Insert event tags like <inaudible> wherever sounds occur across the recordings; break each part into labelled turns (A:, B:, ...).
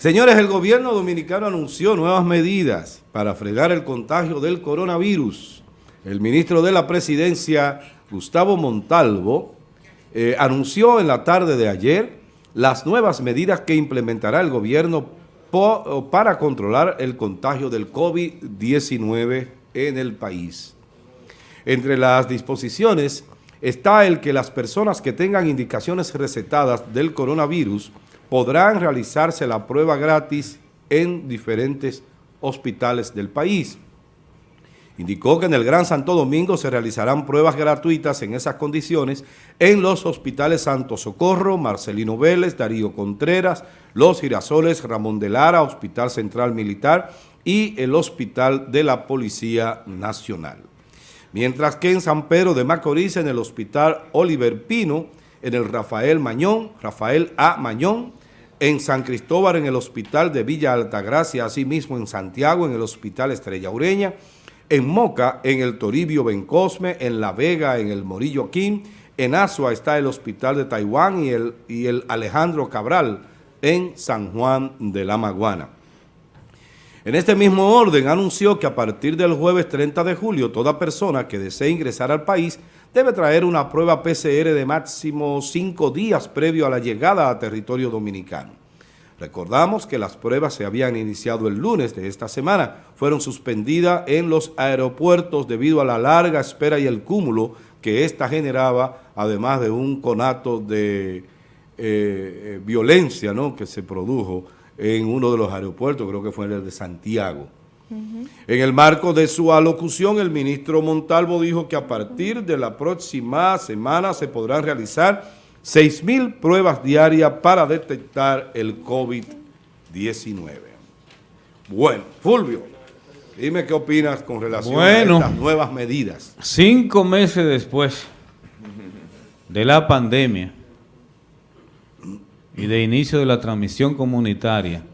A: Señores, el gobierno dominicano anunció nuevas medidas para fregar el contagio del coronavirus. El ministro de la presidencia, Gustavo Montalvo, eh, anunció en la tarde de ayer las nuevas medidas que implementará el gobierno para controlar el contagio del COVID-19 en el país. Entre las disposiciones está el que las personas que tengan indicaciones recetadas del coronavirus podrán realizarse la prueba gratis en diferentes hospitales del país. Indicó que en el Gran Santo Domingo se realizarán pruebas gratuitas en esas condiciones en los hospitales Santo Socorro, Marcelino Vélez, Darío Contreras, Los Girasoles, Ramón de Lara, Hospital Central Militar y el Hospital de la Policía Nacional. Mientras que en San Pedro de Macorís, en el Hospital Oliver Pino, en el Rafael Mañón, Rafael A. Mañón, en San Cristóbal en el Hospital de Villa Altagracia, asimismo en Santiago en el Hospital Estrella Ureña, en Moca en el Toribio Bencosme, en La Vega en el Morillo Kim, en Asua está el Hospital de Taiwán y el, y el Alejandro Cabral en San Juan de la Maguana. En este mismo orden anunció que a partir del jueves 30 de julio toda persona que desee ingresar al país debe traer una prueba PCR de máximo cinco días previo a la llegada a territorio dominicano. Recordamos que las pruebas se habían iniciado el lunes de esta semana, fueron suspendidas en los aeropuertos debido a la larga espera y el cúmulo que ésta generaba, además de un conato de eh, eh, violencia que se produjo en uno de los aeropuertos, creo que fue el de Santiago. En el marco de su alocución, el ministro Montalvo dijo que a partir de la próxima semana se podrán realizar 6.000 pruebas diarias para detectar el COVID-19. Bueno, Fulvio, dime qué opinas con relación a estas nuevas medidas.
B: Cinco meses después de la pandemia y de inicio de la transmisión comunitaria,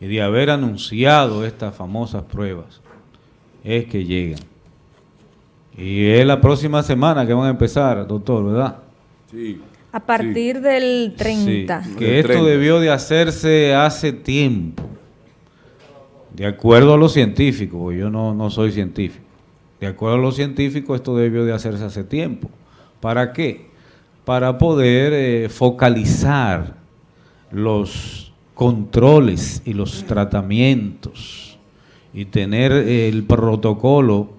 B: y de haber anunciado estas famosas pruebas, es que llegan. Y es la próxima semana que van a empezar, doctor, ¿verdad?
C: Sí. A partir del 30.
B: que esto debió de hacerse hace tiempo. De acuerdo a los científicos, yo no, no soy científico. De acuerdo a los científicos, esto debió de hacerse hace tiempo. ¿Para qué? Para poder eh, focalizar los controles y los tratamientos y tener el protocolo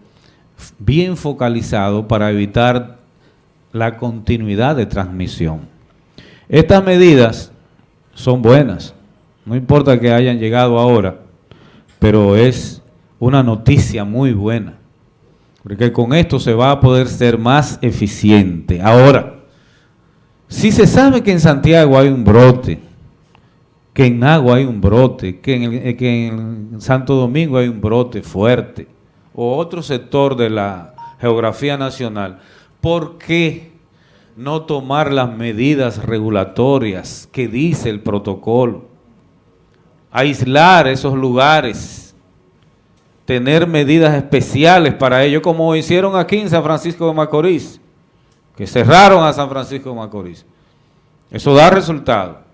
B: bien focalizado para evitar la continuidad de transmisión. Estas medidas son buenas, no importa que hayan llegado ahora, pero es una noticia muy buena, porque con esto se va a poder ser más eficiente. Ahora, si se sabe que en Santiago hay un brote, que en Agua hay un brote, que en, eh, Santo Domingo hay un brote fuerte, o otro sector de la geografía nacional, ¿por qué no tomar las medidas regulatorias que dice el protocolo? Aislar esos lugares, tener medidas especiales para ello, como hicieron aquí en San Francisco de Macorís, que cerraron a San Francisco de Macorís. Eso da resultado.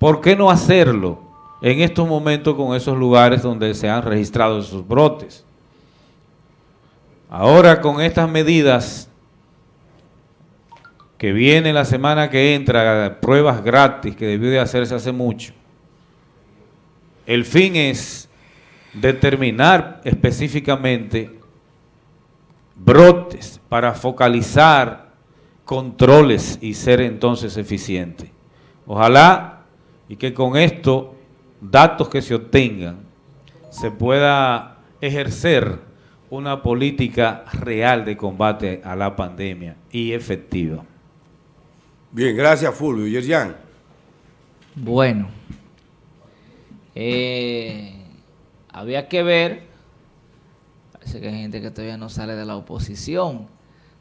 B: ¿Por qué no hacerlo en estos momentos con esos lugares donde se han registrado esos brotes? Ahora con estas medidas que viene la semana que entra, pruebas gratis que debió de hacerse hace mucho, el fin es determinar específicamente brotes para focalizar controles y ser entonces eficiente. Ojalá y que con esto, datos que se obtengan, se pueda ejercer una política real de combate a la pandemia y efectiva.
A: Bien, gracias Fulvio. Yerjan.
D: Bueno, eh, había que ver, parece que hay gente que todavía no sale de la oposición,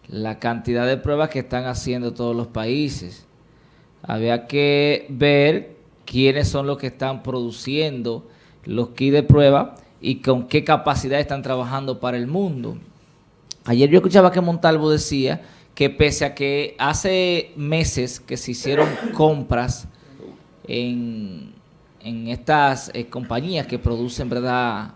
D: la cantidad de pruebas que están haciendo todos los países. Había que ver quiénes son los que están produciendo los kits de prueba y con qué capacidad están trabajando para el mundo. Ayer yo escuchaba que Montalvo decía que pese a que hace meses que se hicieron compras en en estas eh, compañías que producen, ¿verdad?,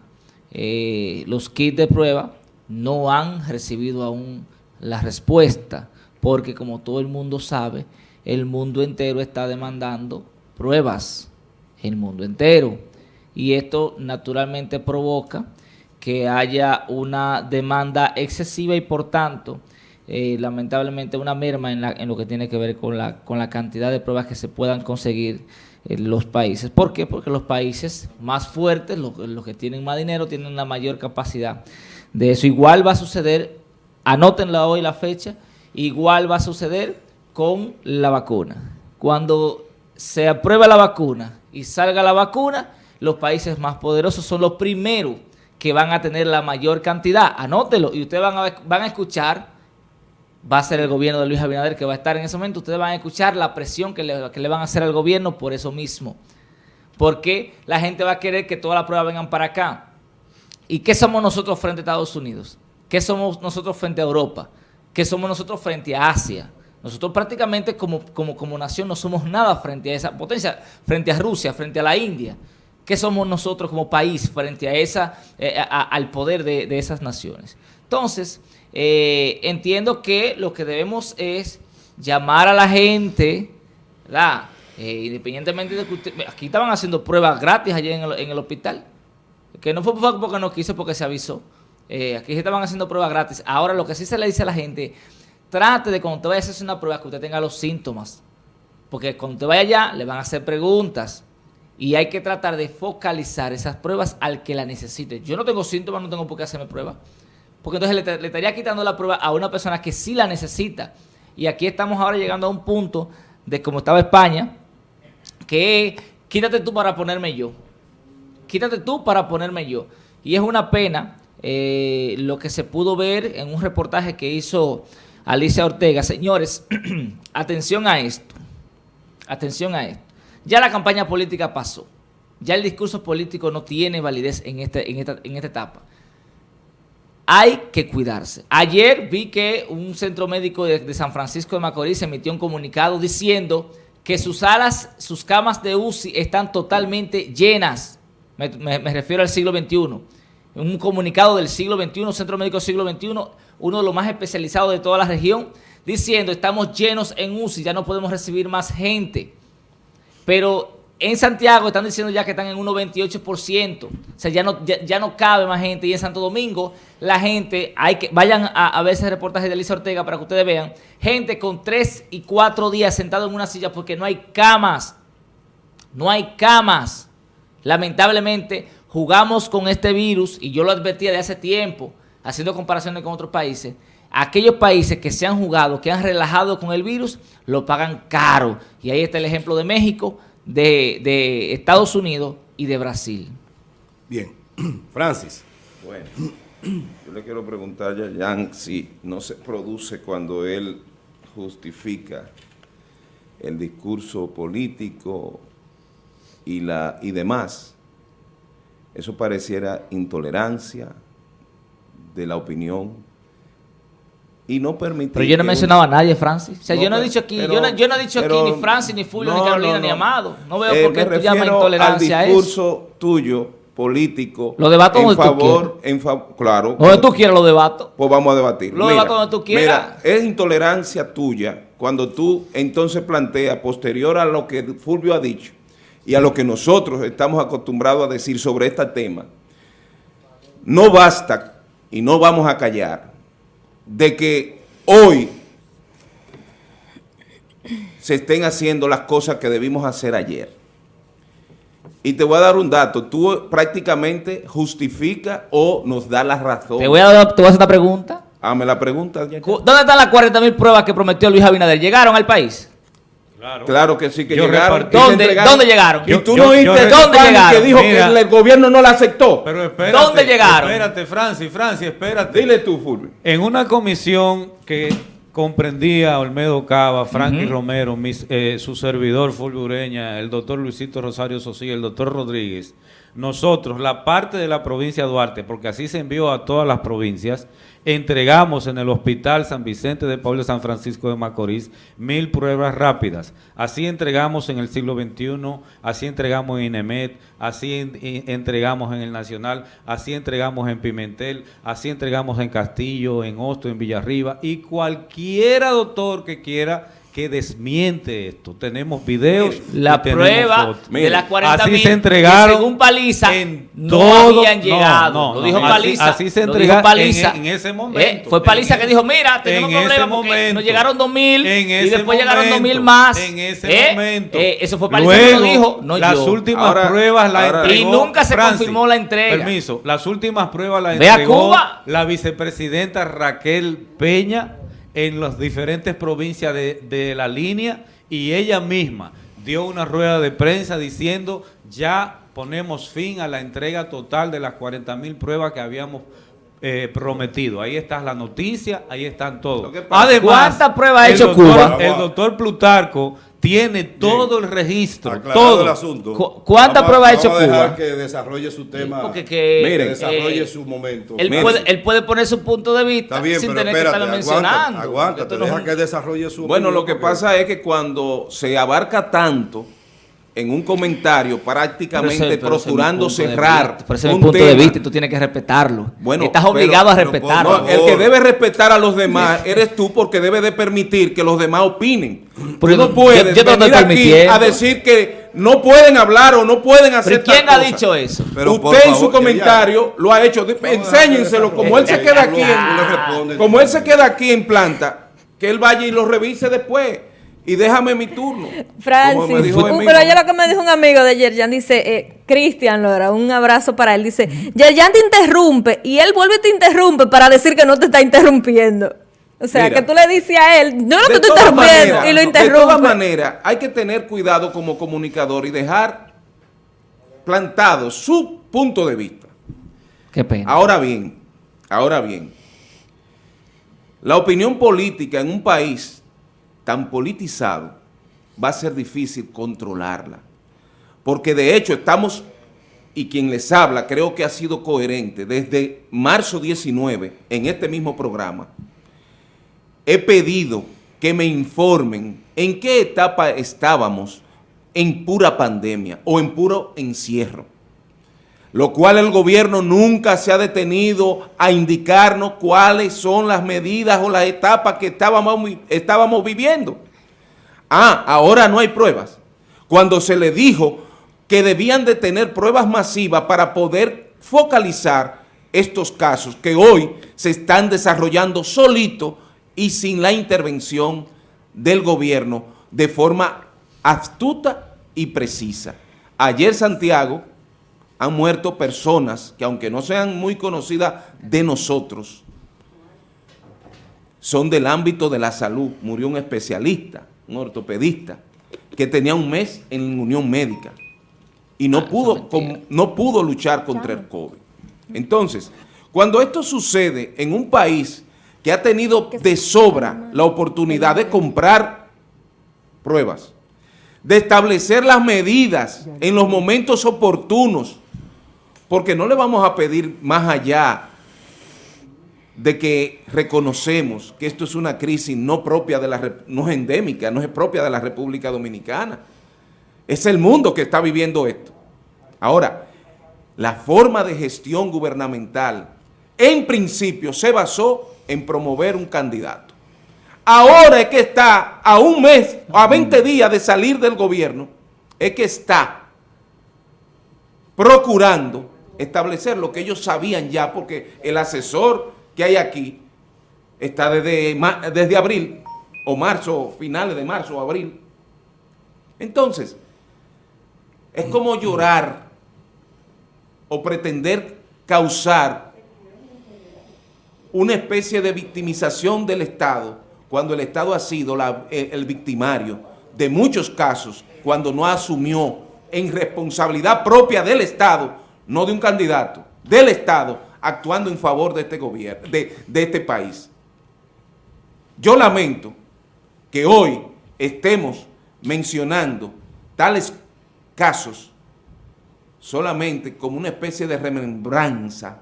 D: eh, los kits de prueba, no han recibido aún la respuesta, porque como todo el mundo sabe, el mundo entero está demandando pruebas, el mundo entero. Y esto naturalmente provoca que haya una demanda excesiva y por tanto, eh, lamentablemente, una merma en, la, en, lo que tiene que ver con la, con la cantidad de pruebas que se puedan conseguir en los países. ¿Por qué? Porque los países más fuertes, los, los que tienen más dinero, tienen la mayor capacidad de eso. Igual va a suceder, anótenla hoy la fecha, igual va a suceder con la vacuna. Cuando se aprueba la vacuna y salga la vacuna, los países más poderosos son los primeros que van a tener la mayor cantidad. Anótelo y ustedes van a, van a escuchar, va a ser el gobierno de Luis Abinader que va a estar en ese momento, ustedes van a escuchar la presión que le, que le van a hacer al gobierno por eso mismo. Porque la gente va a querer que todas las pruebas vengan para acá. ¿Y qué somos nosotros frente a Estados Unidos? ¿Qué somos nosotros frente a Europa? ¿Qué somos nosotros frente a Asia? Nosotros prácticamente como, como, como nación no somos nada frente a esa potencia, frente a Rusia, frente a la India. ¿Qué somos nosotros como país frente a esa, eh, al poder de, de, esas naciones? Entonces, eh, entiendo que lo que debemos es llamar a la gente, ¿verdad? Eh, independientemente de que usted, aquí estaban haciendo pruebas gratis allá en el, en el hospital, que no fue porque no quiso, porque se avisó. Eh, aquí se estaban haciendo pruebas gratis. Ahora lo que sí se le dice a la gente, trate de cuando usted vaya a hacerse una prueba que usted tenga los síntomas, porque cuando usted vaya allá le van a hacer preguntas y hay que tratar de focalizar esas pruebas al que la necesite. Yo no tengo síntomas, no tengo por qué hacerme prueba. Porque entonces le, estaría quitando la prueba a una persona que sí la necesita. Y aquí estamos ahora llegando a un punto de como estaba España, que quítate tú para ponerme yo. Quítate tú para ponerme yo. Y es una pena eh, lo que se pudo ver en un reportaje que hizo Alicia Ortega. Señores, <clears throat> atención a esto. Atención a esto. Ya la campaña política pasó. Ya el discurso político no tiene validez en, este, en, esta, en esta etapa. Hay que cuidarse. Ayer vi que un centro médico de, San Francisco de Macorís emitió un comunicado diciendo que sus salas, sus camas de UCI están totalmente llenas. Me, me, me refiero al siglo XXI. Un comunicado del siglo XXI, Centro Médico del siglo XXI, uno de los más especializados de toda la región, diciendo estamos llenos en UCI, ya no podemos recibir más gente. Pero en Santiago están diciendo ya que están en un 98%, o sea, ya no, ya, no cabe más gente. Y en Santo Domingo, la gente, hay que vayan a, ver ese reportaje de Elisa Ortega para que ustedes vean, gente con tres y cuatro días sentado en una silla porque no hay camas, no hay camas. Lamentablemente, jugamos con este virus, y yo lo advertía de hace tiempo, haciendo comparaciones con otros países, aquellos países que se han jugado, que han relajado con el virus, lo pagan caro. Y ahí está el ejemplo de México, de, de Estados Unidos y de Brasil.
A: Bien. <clears throat> Francis.
E: Bueno, yo le quiero preguntar a Jan si no se produce cuando él justifica el discurso político y, la, y demás, eso pareciera intolerancia de la opinión y no permitir...
D: Pero yo no he mencionado un... a nadie, Francis. O sea, no, yo no he dicho aquí, pero, yo, no, yo no he dicho pero, aquí ni Francis, ni Fulvio, no, ni Carolina, ni Amado. No veo eh, por qué tú llamas intolerancia
E: al discurso tuyo, político,
D: lo debato
E: en favor, en fa claro.
D: Donde tú quieras lo debato.
E: Pues vamos a debatir.
D: Lo mira, debato donde tú quieras.
E: Mira, es intolerancia tuya cuando tú entonces planteas, posterior a lo que Fulvio ha dicho, y a lo que nosotros estamos acostumbrados a decir sobre este tema, no basta y no vamos a callar de que hoy se estén haciendo las cosas que debimos hacer ayer. Y te voy a dar un dato, tú prácticamente justifica o nos da la razón.
D: Te voy a, dar, te voy a hacer esta pregunta.
E: Hazme la pregunta. Ya.
D: ¿Dónde están las 40 mil pruebas que prometió Luis Abinader? ¿Llegaron al país?
E: Claro. claro, que sí, que
B: yo
E: llegaron.
D: ¿Dónde, ¿Dónde, llegaron?
E: Y tú yo, no oíste ¿Dónde llegaron? que dijo Mira, que el gobierno no la aceptó.
B: Pero espérate,
D: ¿Dónde llegaron?
B: Espérate, Francis, Francis, espérate.
E: Dile tú, Fulvio.
B: En una comisión que comprendía Olmedo Cava, Frankie Romero, mis, eh, su servidor Fulvio Ureña, el doctor Luisito Rosario Sosí, el doctor Rodríguez, nosotros, la parte de la provincia de Duarte, porque así se envió a todas las provincias, entregamos en el Hospital San Vicente de Pablo San Francisco de Macorís mil pruebas rápidas. Así entregamos en el siglo XXI, así entregamos en INEMET, así entregamos en el Nacional, así entregamos en Pimentel, así entregamos en Castillo, en Hosto, en Villarriba y cualquiera doctor que quiera que desmiente esto. Tenemos videos.
D: La prueba de las 40
B: así se entregaron.
D: Según Paliza,
B: en
D: no habían llegado.
B: No, no,
D: lo dijo
B: así,
D: Paliza.
B: Así, se
D: entregaron.
B: Paliza. En, en, ese momento.
D: Eh, fue Paliza que dijo, mira, tenemos
B: en
D: problemas porque
B: momento,
D: nos llegaron 2.000 y después
B: momento,
D: llegaron 2.000 más.
B: En ese
D: eh,
B: momento.
D: Eh, eso fue Paliza
B: Luego,
D: que lo dijo, no
B: Las
D: yo.
B: últimas
E: Ahora,
B: pruebas las entregó
D: Y nunca se
B: Francis.
D: confirmó la entrega.
B: Permiso. Las últimas pruebas las
D: Ve a
B: entregó
D: Cuba.
B: la vicepresidenta Raquel Peña en las diferentes provincias de, la línea y ella misma dio una rueda de prensa diciendo ya ponemos fin a la entrega total de las 40 mil pruebas que habíamos eh, prometido. Ahí está la noticia, ahí están
E: pasa-
B: Además,
D: ¿Cuántas pruebas ha
B: el
D: hecho
B: doctor-
D: Cuba?
B: El doctor Plutarco tiene todo el registro,
A: Aclarado
B: todo.
A: el asunto.
D: Cu- ¿cuántas
A: Vamos a-
D: pruebas ha hecho
A: vamos a dejar
D: Cuba?
A: que desarrolle su tema.
D: porque que,
A: que
E: Miren,
A: desarrolle
D: eh,
A: su momento.
D: Él puede, él puede poner su punto de vista
A: Está bien,
D: sin
A: pero
D: tener
A: espérate,
D: que estarlo mencionando.
A: aguántate, deja que desarrolle su
E: Bueno,
A: opinión,
E: lo que
A: porque-
E: pasa es que cuando se abarca tanto en un comentario, prácticamente
D: Pero ese-
E: procurando
D: de
E: cerrar
D: vista, Pero ese es mi
E: un
D: punto de
E: tema.
D: vista y tú tienes que respetarlo.
E: Bueno,
D: Estás
E: pero-
D: obligado a respetarlo.
E: No, el que debe respetar a los demás eres tú porque debe de permitir que los demás opinen.
D: Porque
E: tú no puedes
D: yo
E: venir aquí a decir que no pueden hablar o no pueden hacer
D: ¿Pero quién ha
E: cosa.
D: dicho eso?
A: Pero,
E: Usted en su comentario lo ha hecho. Enséñenselo como él se queda aquí. En, como él se queda aquí en planta, que él vaya y lo revise después. Y déjame mi turno. Como me
C: Francis, uh, pero oye lo que me dijo un amigo de Yerjan, dice, eh, Cristian Lora, un abrazo para él, dice, Yerjan te interrumpe y él vuelve y te interrumpe para decir que no te está interrumpiendo. O sea,
E: Mira,
C: que tú le dices a él, yo no te estoy interrumpiendo y lo
E: De todas
C: interrumpe.
E: maneras, hay que tener cuidado como comunicador y dejar plantado su punto de vista.
D: Qué pena.
E: Ahora bien, ahora bien, la opinión política en un país tan politizado va a ser difícil controlarla. Porque de hecho estamos, y quien les habla creo que ha sido coherente, desde marzo 19, en este mismo programa, he pedido que me informen en qué etapa estábamos en pura pandemia o en puro encierro lo cual el gobierno nunca se ha detenido a indicarnos cuáles son las medidas o las etapas que estábamos, viviendo. Ah, ahora no hay pruebas. Cuando se le dijo que debían de tener pruebas masivas para poder focalizar estos casos que hoy se están desarrollando solito y sin la intervención del gobierno de forma astuta y precisa. Ayer Santiago han muerto personas que aunque no sean muy conocidas de nosotros, son del ámbito de la salud. Murió un especialista, un ortopedista, que tenía un mes en Unión Médica y no,
D: Ah,
E: pudo, no pudo luchar contra el COVID. Entonces, cuando esto sucede en un país que ha tenido de sobra la oportunidad de comprar pruebas, de establecer las medidas en los momentos oportunos, porque no le vamos a pedir más allá de que reconocemos que esto es una crisis no propia de la, no es endémica, no es propia de la República Dominicana. Es el mundo que está viviendo esto. Ahora, la forma de gestión gubernamental, en principio, se basó en promover un candidato. Ahora es que está a un mes, a 20 días de salir del gobierno, es que está procurando establecer lo que ellos sabían ya, porque el asesor que hay aquí está desde, desde abril, o marzo, finales de marzo o abril. Entonces, es como llorar o pretender causar una especie de victimización del Estado cuando el Estado ha sido el, el victimario de muchos casos cuando no asumió en responsabilidad propia del Estado, no de un candidato, del Estado, actuando en favor de este gobierno, de, este país. Yo lamento que hoy estemos mencionando tales casos solamente como una especie de remembranza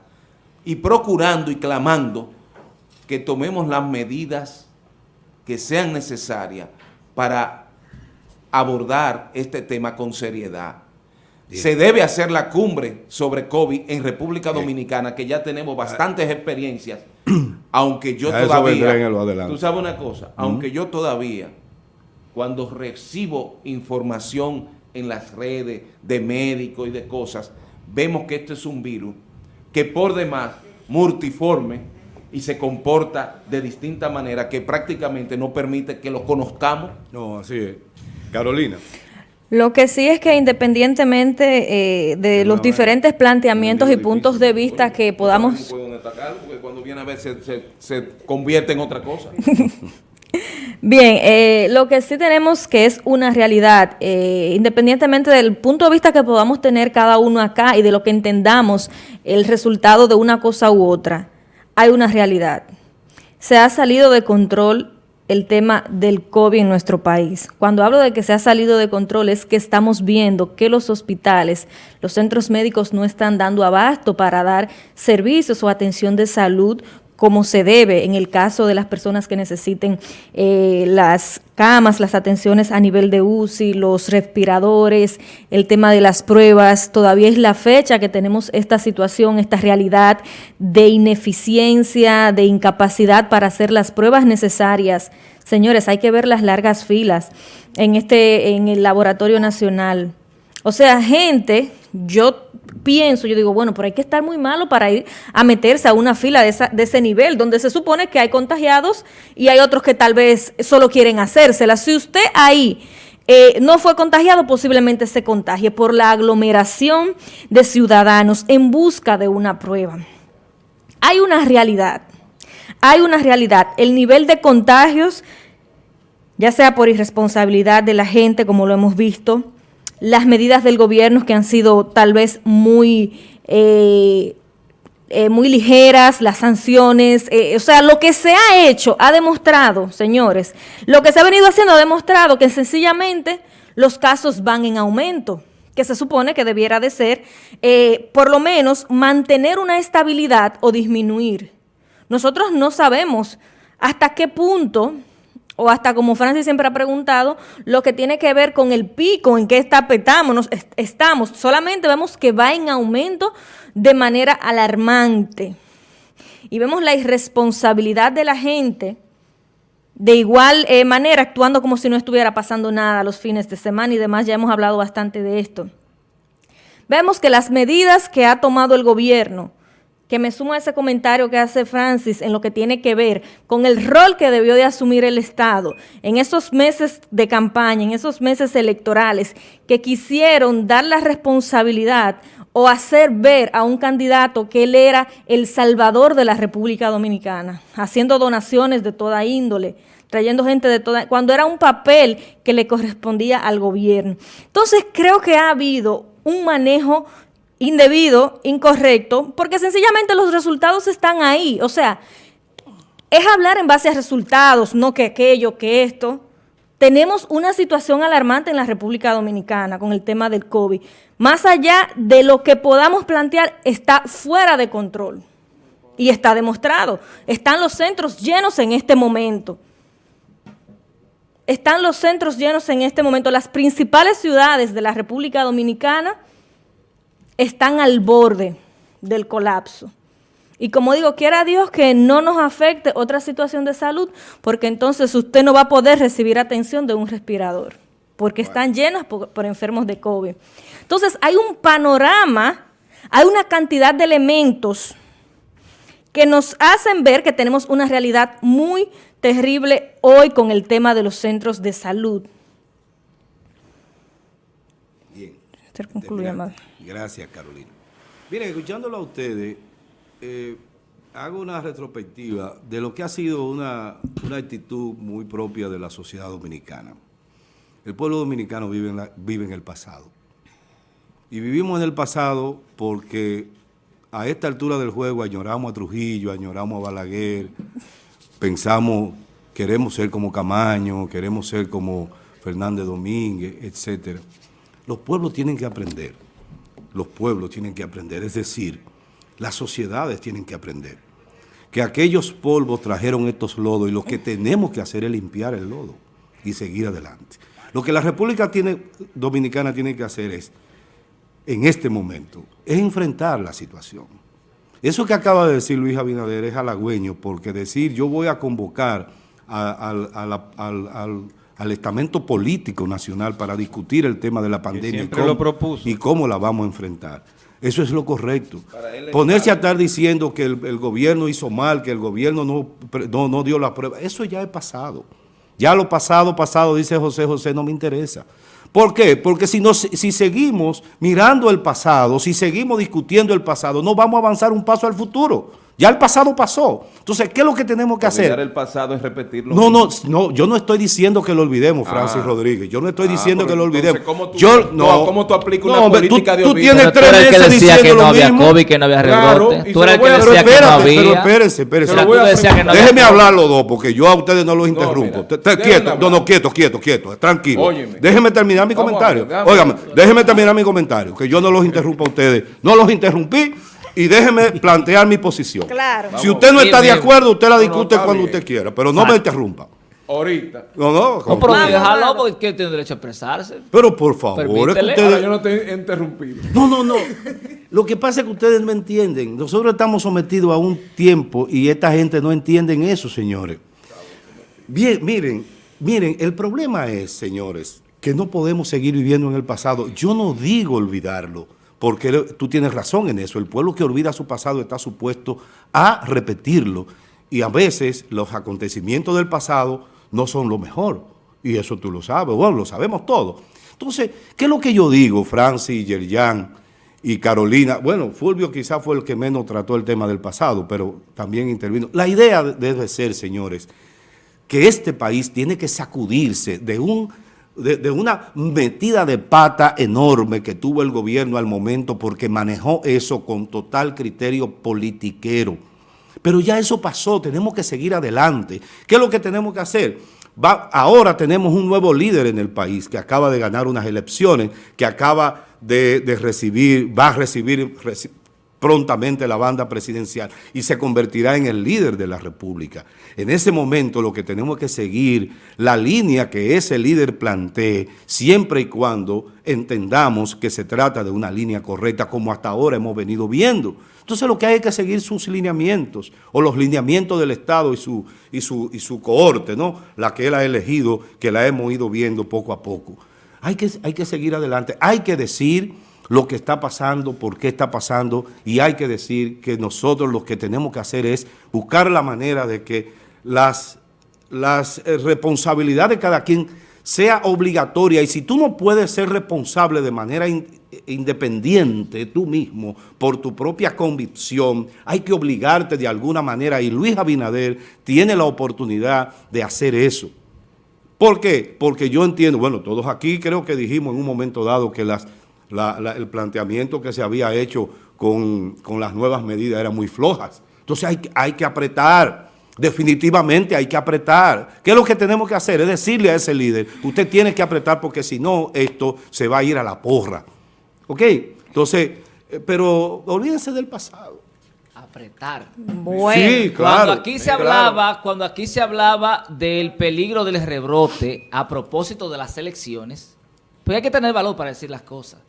E: y procurando y clamando que tomemos las medidas que sean necesarias para abordar este tema con seriedad. Se debe hacer la cumbre sobre COVID en República Dominicana, que ya tenemos bastantes experiencias, <clears throat> aunque yo todavía... Tú sabes una cosa, aunque yo todavía, cuando recibo información en las redes de médicos y de cosas, vemos que este es un virus que por demás multiforme y se comporta de distinta manera que prácticamente no permite que lo conozcamos.
A: No, así es. Carolina.
C: Lo que sí es que independientemente eh, de los diferentes planteamientos y puntos de vista que podamos...
E: cuando viene a ver se, convierte en otra cosa. <laughs>
C: Bien, eh, lo que sí tenemos que es una realidad, eh, independientemente del punto de vista que podamos tener cada uno acá y de lo que entendamos el resultado de una cosa u otra, hay una realidad. Se ha salido de control el tema del COVID en nuestro país. Cuando hablo de que se ha salido de control es que estamos viendo que los hospitales, los centros médicos no están dando abasto para dar servicios o atención de salud como se debe en el caso de las personas que necesiten eh, las camas, las atenciones a nivel de UCI, los respiradores, el tema de las pruebas. Todavía es la fecha que tenemos esta situación, esta realidad de ineficiencia, de incapacidad para hacer las pruebas necesarias. Señores, hay que ver las largas filas en, este, en el Laboratorio Nacional. O sea, gente, yo pienso, yo digo, bueno, pero hay que estar muy malo para ir a meterse a una fila de, ese nivel, donde se supone que hay contagiados y hay otros que tal vez solo quieren hacérsela. Si usted ahí eh, no fue contagiado, posiblemente se contagie por la aglomeración de ciudadanos en busca de una prueba. Hay una realidad, hay una realidad. El nivel de contagios, ya sea por irresponsabilidad de la gente, como lo hemos visto, las medidas del gobierno que han sido tal vez muy, eh, eh, muy ligeras, las sanciones, eh, o sea, lo que se ha hecho ha demostrado, señores, lo que se ha venido haciendo ha demostrado que sencillamente los casos van en aumento que se supone que debiera de ser, por lo menos, mantener una estabilidad o disminuir. Nosotros no sabemos hasta qué punto o hasta como Francis siempre ha preguntado, lo que tiene que ver con el pico, en qué está petamos, estamos. Solamente vemos que va en aumento de manera alarmante. Y vemos la irresponsabilidad de la gente de igual eh, manera, actuando como si no estuviera pasando nada los fines de semana y demás, ya hemos hablado bastante de esto. Vemos que las medidas que ha tomado el gobierno que me sumo a ese comentario que hace Francis en lo que tiene que ver con el rol que debió de asumir el Estado en esos meses de campaña, en esos meses electorales, que quisieron dar la responsabilidad o hacer ver a un candidato que él era el salvador de la República Dominicana, haciendo donaciones de toda índole, trayendo gente de toda, cuando era un papel que le correspondía al gobierno. Entonces creo que ha habido un manejo indebido, incorrecto, porque sencillamente los resultados están ahí. O sea, es hablar en base a resultados, no que aquello, que esto. Tenemos una situación alarmante en la República Dominicana con el tema del COVID. Más allá de lo que podamos plantear, está fuera de control. Y está demostrado. Están los centros llenos en este momento. Están los centros llenos en este momento. Las principales ciudades de la República Dominicana están al borde del colapso. Y como digo, quiera Dios que no nos afecte otra situación de salud, porque entonces usted no va a poder recibir atención de un respirador, porque están llenas por, por, enfermos de COVID. Entonces hay un panorama, hay una cantidad de elementos que nos hacen ver que tenemos una realidad muy terrible hoy con el tema de los centros de salud.
A: Gracias, Carolina. Miren, escuchándolo a ustedes, eh, hago una retrospectiva de lo que ha sido una, actitud muy propia de la sociedad dominicana. El pueblo dominicano vive en, vive en el pasado. Y vivimos en el pasado porque a esta altura del juego añoramos a Trujillo, añoramos a Balaguer, pensamos queremos ser como Camaño, queremos ser como Fernández Domínguez, etcétera. Los pueblos tienen que aprender, los pueblos tienen que aprender, es decir, las sociedades tienen que aprender que aquellos polvos trajeron estos lodos y lo que tenemos que hacer es limpiar el lodo y seguir adelante. Lo que la República Dominicana tiene que hacer es, en este momento, es enfrentar la situación. Eso que acaba de decir Luis Abinader es halagüeño, porque decir yo voy a convocar al, estamento político nacional para discutir el tema de la pandemia y cómo la vamos a enfrentar eso es lo correcto. Ponerse a estar diciendo que el, gobierno hizo mal, que el gobierno no, no, dio la prueba, eso ya es pasado. Ya lo pasado, pasado, dice José José, no me interesa. ¿Por qué? Porque si, no, si seguimos mirando el pasado, si seguimos discutiendo el pasado, no vamos a avanzar un paso al futuro. Ya el pasado pasó. Entonces, ¿qué es lo que tenemos que hacer?
E: el pasado es repetirlo.
A: No, no, no, yo no estoy diciendo que lo olvidemos, Francis ah. Rodríguez. Yo no estoy ah, diciendo que lo olvidemos.
E: ¿cómo tú,
A: yo,
E: no, ¿Cómo tú aplicas una política
A: de
E: olvido?
A: Tú tienes tres meses
D: que decía
A: que
D: no había COVID, que no había rebrote. tú eres el que decía que no había.
A: Pero espérense, espérense. Déjeme hablar los dos, porque yo a ustedes no los interrumpo. Quieto, no, no, quieto, quieto, quieto, tranquilo. Déjeme terminar mi comentario. Óigame, déjeme terminar mi comentario, que yo no los interrumpo a ustedes. No los interrumpí y déjeme plantear mi posición.
C: Claro.
A: Si usted no está de acuerdo, usted la discute cuando usted quiera, pero no me interrumpa.
E: Ahorita.
A: No, no.
D: No, pero déjalo porque tiene derecho a expresarse.
A: Pero por favor, es
E: que ustedes... yo no te interrumpido.
A: No, no, no. Lo que pasa es que ustedes no entienden. Nosotros estamos sometidos a un tiempo y esta gente no entiende eso, señores. Bien, miren, miren, el problema es, señores, que no podemos seguir viviendo en el pasado. Yo no digo olvidarlo porque tú tienes razón en eso, el pueblo que olvida su pasado está supuesto a repetirlo y a veces los acontecimientos del pasado no son lo mejor y eso tú lo sabes, bueno, lo sabemos todos. Entonces, ¿qué es lo que yo digo, Francis, Yerjan y Carolina? Bueno, Fulvio quizás fue el que menos trató el tema del pasado, pero también intervino. La idea debe ser, señores, que este país tiene que sacudirse de un de, una metida de pata enorme que tuvo el gobierno al momento porque manejó eso con total criterio politiquero. Pero ya eso pasó, tenemos que seguir adelante. ¿Qué es lo que tenemos que hacer? Va, ahora tenemos un nuevo líder en el país que acaba de ganar unas elecciones, que acaba de, de recibir, va a recibir, prontamente la banda presidencial y se convertirá en el líder de la República. En ese momento lo que tenemos que seguir, la línea que ese líder plantee, siempre y cuando entendamos que se trata de una línea correcta, como hasta ahora hemos venido viendo. Entonces lo que hay que seguir sus lineamientos, o los lineamientos del Estado y su, y su, y su cohorte, ¿no? la que él ha elegido, que la hemos ido viendo poco a poco. Hay que, hay que seguir adelante, hay que decir lo que está pasando, por qué está pasando, y hay que decir que nosotros lo que tenemos que hacer es buscar la manera de que las, las eh, responsabilidades de cada quien sea obligatoria, y si tú no puedes ser responsable de manera independiente tú mismo, por tu propia convicción, hay que obligarte de alguna manera, y Luis Abinader tiene la oportunidad de hacer eso. ¿Por qué? Porque yo entiendo, bueno, todos aquí creo que dijimos en un momento dado que las el planteamiento que se había hecho con, las nuevas medidas eran muy flojas. Entonces hay, hay que apretar, definitivamente hay que apretar. ¿Qué es lo que tenemos que hacer? Es decirle a ese líder, usted tiene que apretar porque si no, esto se va a ir a la porra. ¿Ok? Entonces, eh, pero olvídense del pasado.
D: Apretar.
C: Bueno.
D: Sí, claro. Cuando aquí se hablaba, cuando aquí se hablaba del peligro del rebrote a propósito de las elecciones, pues hay que tener valor para decir las cosas.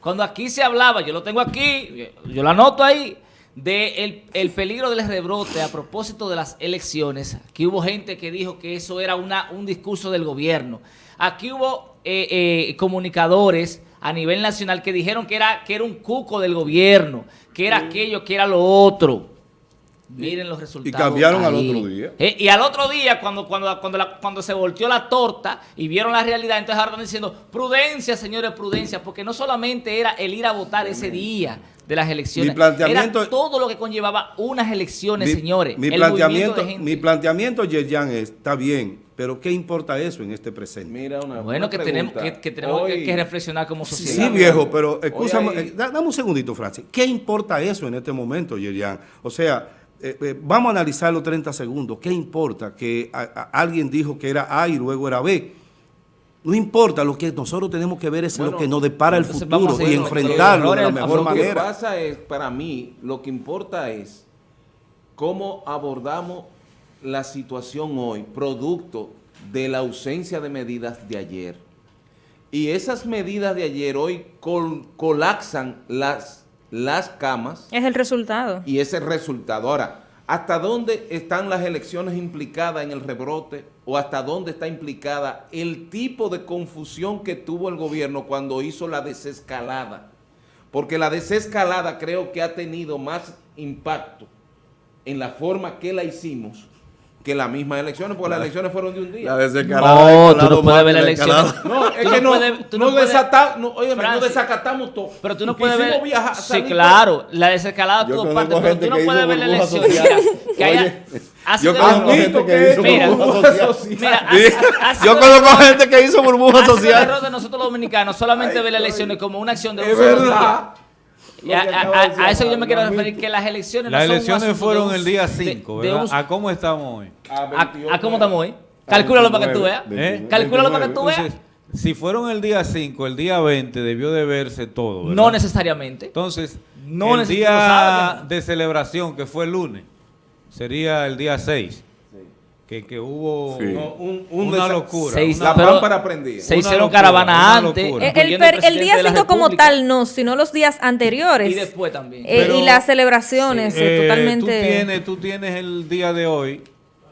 D: Cuando aquí se hablaba, yo lo tengo aquí, yo lo anoto ahí, de el, peligro del rebrote a propósito de las elecciones. Aquí hubo gente que dijo que eso era una, un discurso del gobierno. Aquí hubo eh, eh, comunicadores a nivel nacional que dijeron que era, que era un cuco del gobierno, que era aquello, que era lo otro. Miren los resultados.
A: Y cambiaron al otro día.
D: Eh, y al otro día, cuando, cuando, cuando, cuando se volteó la torta y vieron la realidad, entonces ahora están diciendo, prudencia, señores, prudencia, porque no solamente era el ir a votar ese día de las elecciones, era todo lo que conllevaba unas elecciones, señores.
A: Mi planteamiento, mi planteamiento, Yerjan, está bien, pero ¿qué importa eso en este presente?
D: Mira una, bueno, que, tenemos, que, tenemos que, reflexionar como sociedad.
A: Sí, viejo, pero escúchame, eh, dame un segundito, Francis. ¿Qué importa eso en este momento, Yerjan? O sea eh, eh, vamos a analizarlo 30 segundos. ¿Qué importa que a- a- alguien dijo que era A y luego era B? No importa, lo que nosotros tenemos que ver es
E: Bueno,
A: lo que nos depara el futuro y enfrentarlo de la mejor
E: lo que
A: manera.
E: pasa es, para mí, lo que importa es cómo abordamos la situación hoy, producto de la ausencia de medidas de ayer. Y esas medidas de ayer hoy col- colapsan las, las camas
C: Es el resultado.
E: y ese resultado. Ahora, ¿hasta dónde están las elecciones implicadas en el rebrote o hasta dónde está implicada el tipo de confusión que tuvo el gobierno cuando hizo la desescalada? Porque la desescalada creo que ha tenido más impacto en la forma que la hicimos que las mismas elecciones, porque las elecciones fueron de un día.
D: No, tú no puedes ver la elección.
E: No, es que no, no,
D: puedes-
E: desata- no, desacatamos todo.
D: Pero tú no puedes ver. sí,
E: salir
D: claro, la desescalada tuvo parte, pero tú no puedes ver la elección. que haya.
A: Yo conozco
F: gente que hizo burbuja social.
A: Yo conozco gente que hizo burbuja social.
D: error de nosotros los dominicanos solamente ver las elecciones como una acción de un a, a- a- a eso yo me quiero referir, que las elecciones no
B: Las
D: son un
B: elecciones
D: de
B: fueron
D: un-
B: el día
D: de-
B: 5,
D: de
B: ¿verdad?
D: un-
B: ¿A cómo estamos hoy?
D: ¿A, a cómo estamos hoy? Calcúlalo para que tú veas.
B: ¿Eh?
D: Calcúlalo para que tú veas.
B: Entonces, si fueron el día 5, el día 20 debió de verse todo, ¿verdad?
D: No necesariamente.
B: Entonces,
D: No
B: el día
D: no.
B: de celebración, que fue el lunes, sería el día 6. Que, que hubo
A: Sí.
E: No, un- un
B: una locura.
D: Seis-
B: una-
E: La
D: pero
E: lámpara prendida.
D: Se hicieron caravana antes.
C: Eh, El, día
D: de la
C: 5 como tal no, sino los días anteriores.
D: Y después también.
C: Eh,
B: Pero-
C: y las celebraciones, eh,
B: Eh,
C: totalmente.
B: Tú tienes, tú tienes el día de hoy,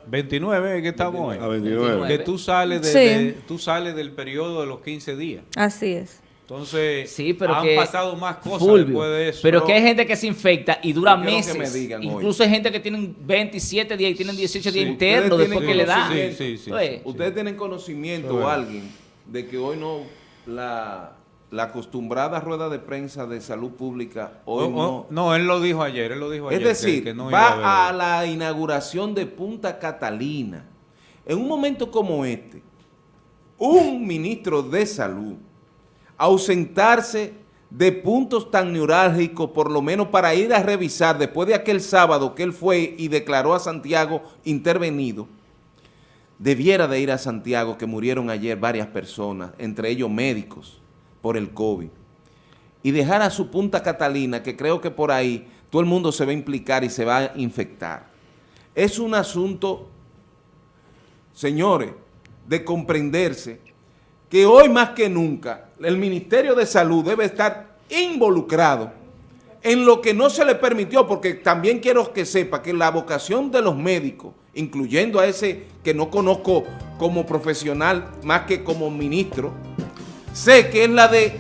B: 29, que estamos hoy.
F: A 29.
B: Que tú sales, de,
C: Sí.
B: de- tú sales del periodo de los 15 días.
C: Así es.
B: Entonces,
D: Sí, pero
B: han
D: que
B: pasado más cosas
D: Fulvio,
B: después de eso.
D: Pero que hay gente que se infecta y dura meses.
E: que me digan hoy.
D: Incluso hay gente que tienen 27 días y tienen 18 días internos
E: ustedes
D: después que
E: tienen
D: le
E: conocimiento.
B: Sí, sí, sí.
D: Oye,
E: Ustedes tienen conocimiento
B: Bueno.
E: o alguien de que hoy no la, la acostumbrada rueda de prensa de salud pública hoy no.
B: no, él lo dijo ayer, él lo dijo
E: es
B: ayer. que-
E: decir,
B: que no iba a
E: va a la inauguración de Punta Catalina. En un momento como este, un ministro de salud ausentarse de puntos tan neurálgicos, por lo menos para ir a revisar después de aquel sábado que él fue y declaró a Santiago intervenido, debiera de ir a Santiago, que murieron ayer varias personas, entre ellos médicos, por el COVID, y dejar a su Punta Catalina, que creo que por ahí todo el mundo se va a implicar y se va a infectar. Es un asunto, señores, de comprenderse que hoy más que nunca el Ministerio de Salud debe estar involucrado en lo que no se le permitió, porque también quiero que sepa que la vocación de los médicos, incluyendo a ese que no conozco como profesional más que como ministro, sé que es la de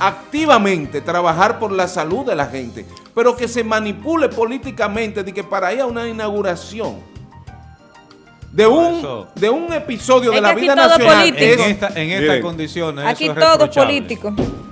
E: activamente trabajar por la salud de la gente, pero que se manipule políticamente de que para ir a una inauguración de un, de un episodio de la vida nacional
C: político.
B: En,
E: es-
B: esta- en estas condiciones.
C: Aquí
B: eso es
C: todo es político.